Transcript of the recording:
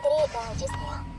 Федерико Августио.